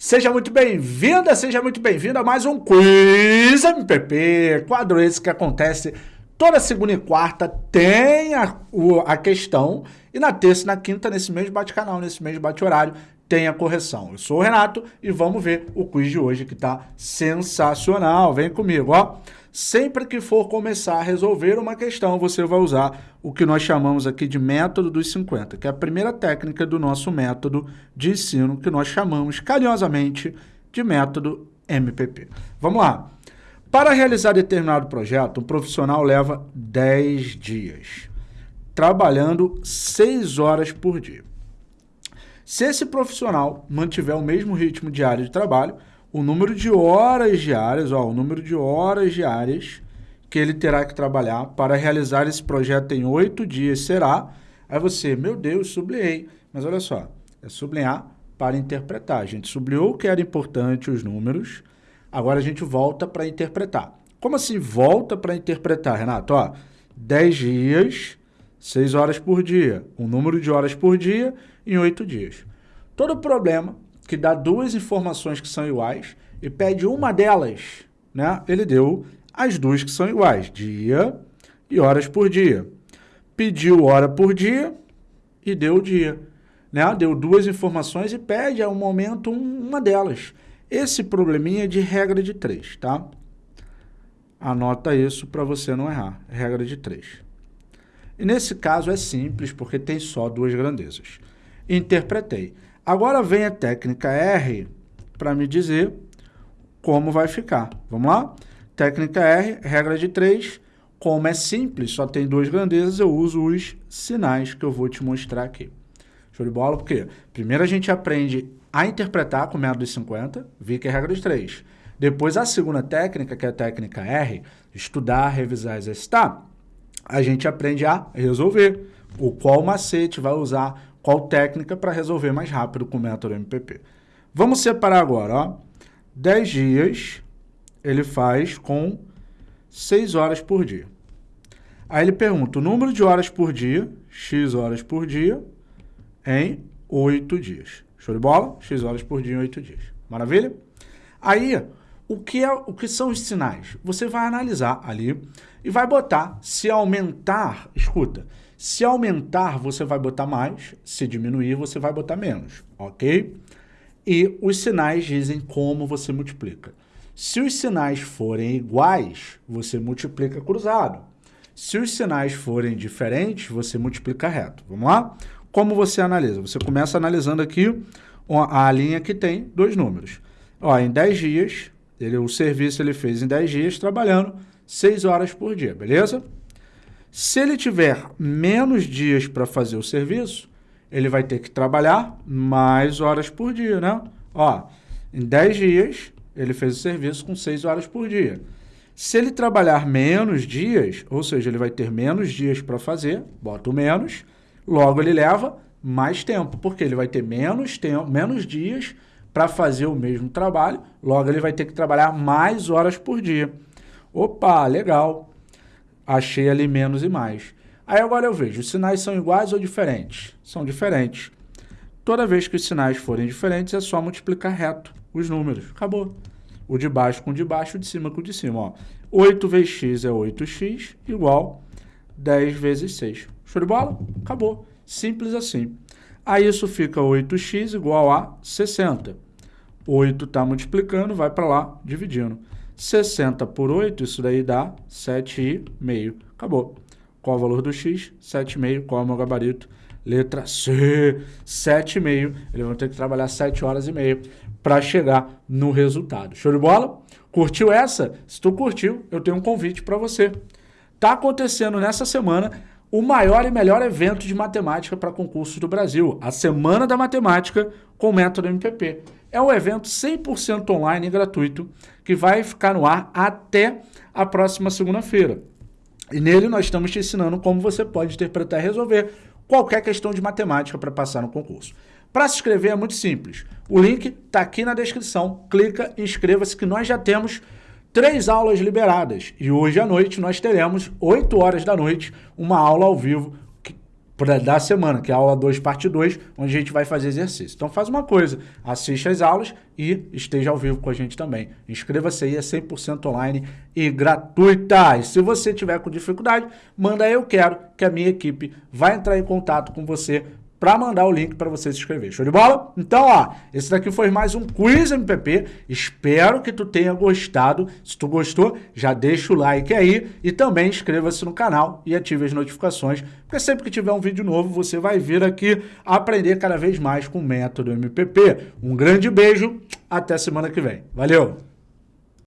Seja muito bem-vinda, seja muito bem-vindo a mais um Quiz MPP, quadro esse que acontece toda segunda e quarta, tem a, a questão, e na terça e na quinta, nesse mesmo bate-canal, nesse mesmo bate-horário, tem a correção. Eu sou o Renato e vamos ver o quiz de hoje que tá sensacional. Vem comigo, ó. Sempre que for começar a resolver uma questão, você vai usar o que nós chamamos aqui de método dos 50, que é a primeira técnica do nosso método de ensino, que nós chamamos carinhosamente de método MPP. Vamos lá. Para realizar determinado projeto, um profissional leva 10 dias, trabalhando 6 horas por dia. Se esse profissional mantiver o mesmo ritmo diário de trabalho, o número de horas diárias, ó, o número de horas diárias que ele terá que trabalhar para realizar esse projeto em oito dias será. Aí você, meu Deus, sublinhei. Mas olha só, é sublinhar para interpretar. A gente sublinhou que era importante os números, agora a gente volta para interpretar. Como assim volta para interpretar, Renato? Ó, 10 dias, 6 horas por dia, um número de horas por dia em oito dias. Todo problema que dá duas informações que são iguais e pede uma delas, né? Ele deu as duas que são iguais, dia e horas por dia. Pediu hora por dia e deu o dia. Né? Deu duas informações e pede a um momento uma delas. Esse probleminha é de regra de três, tá? Anota isso para você não errar. Regra de três. E nesse caso é simples, porque tem só duas grandezas. Interpretei. Agora vem a técnica R para me dizer como vai ficar. Vamos lá? Técnica R, regra de 3. Como é simples, só tem duas grandezas, eu uso os sinais que eu vou te mostrar aqui. Show de bola? Porque primeiro a gente aprende a interpretar com método de 50, vi que é regra de 3. Depois a segunda técnica, que é a técnica R, estudar, revisar, exercitar, a gente aprende a resolver. O qual macete vai usar qual técnica para resolver mais rápido com o método MPP. Vamos separar agora, ó. 10 dias ele faz com 6 horas por dia. Aí ele pergunta o número de horas por dia, x horas por dia, em 8 dias. Show de bola? x horas por dia em 8 dias. Maravilha? Aí, o que, é, o que são os sinais? Você vai analisar ali e vai botar se aumentar, escuta, se aumentar, você vai botar mais, se diminuir, você vai botar menos, ok? E os sinais dizem como você multiplica. Se os sinais forem iguais, você multiplica cruzado. Se os sinais forem diferentes, você multiplica reto. Vamos lá? Como você analisa? Você começa analisando aqui a linha que tem dois números. Ó, em 10 dias, ele, o serviço ele fez em 10 dias, trabalhando 6 horas por dia, beleza? Se ele tiver menos dias para fazer o serviço, ele vai ter que trabalhar mais horas por dia, né? Ó, em 10 dias, ele fez o serviço com 6 horas por dia. Se ele trabalhar menos dias, ou seja, ele vai ter menos dias para fazer, bota o menos, logo ele leva mais tempo, porque ele vai ter menos tempo, menos dias para fazer o mesmo trabalho, logo ele vai ter que trabalhar mais horas por dia. Opa, legal achei ali menos e mais. Aí agora eu vejo, os sinais são iguais ou diferentes? São diferentes. Toda vez que os sinais forem diferentes, é só multiplicar reto os números. Acabou. O de baixo com o de baixo, o de cima com o de cima. Ó. 8 vezes x é 8x, igual 10 vezes 6. Show de bola? Acabou. Simples assim. Aí isso fica 8x igual a 60. 8 está multiplicando, vai para lá, dividindo. 60 por 8, isso daí dá 7,5. Acabou. Qual o valor do x? 7,5. Qual é o meu gabarito? Letra C, 7,5. Eles vão ter que trabalhar 7 horas e meia para chegar no resultado. Show de bola? Curtiu essa? Se tu curtiu, eu tenho um convite para você. Tá acontecendo nessa semana o maior e melhor evento de matemática para concursos do Brasil, a Semana da Matemática com o método MPP. É um evento 100% online e gratuito que vai ficar no ar até a próxima segunda-feira. E nele nós estamos te ensinando como você pode interpretar e resolver qualquer questão de matemática para passar no concurso. Para se inscrever é muito simples. O link está aqui na descrição. Clica e inscreva-se que nós já temos três aulas liberadas. E hoje à noite nós teremos, 8 horas da noite, uma aula ao vivo da semana, que é a aula 2, parte 2, onde a gente vai fazer exercício. Então faz uma coisa, assiste as aulas e esteja ao vivo com a gente também. Inscreva-se aí, é 100% online e gratuita. E se você tiver com dificuldade, manda eu quero, que a minha equipe vai entrar em contato com você para mandar o link para você se inscrever. Show de bola? Então, ó, esse daqui foi mais um Quiz MPP. Espero que tu tenha gostado. Se tu gostou, já deixa o like aí e também inscreva-se no canal e ative as notificações, porque sempre que tiver um vídeo novo, você vai vir aqui aprender cada vez mais com o método MPP. Um grande beijo, até semana que vem. Valeu!